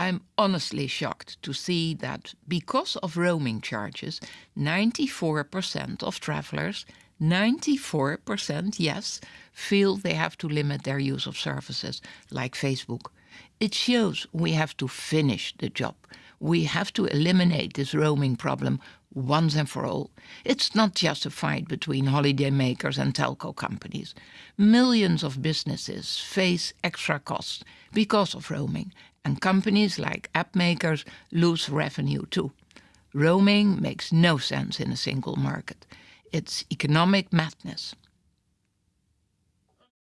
I'm honestly shocked to see that because of roaming charges, 94% of travelers, 94% yes, feel they have to limit their use of services like Facebook. It shows we have to finish the job. We have to eliminate this roaming problem once and for all. It's not just a fight between holidaymakers and telco companies. Millions of businesses face extra costs because of roaming, and companies like app makers lose revenue too. Roaming makes no sense in a single market. It's economic madness.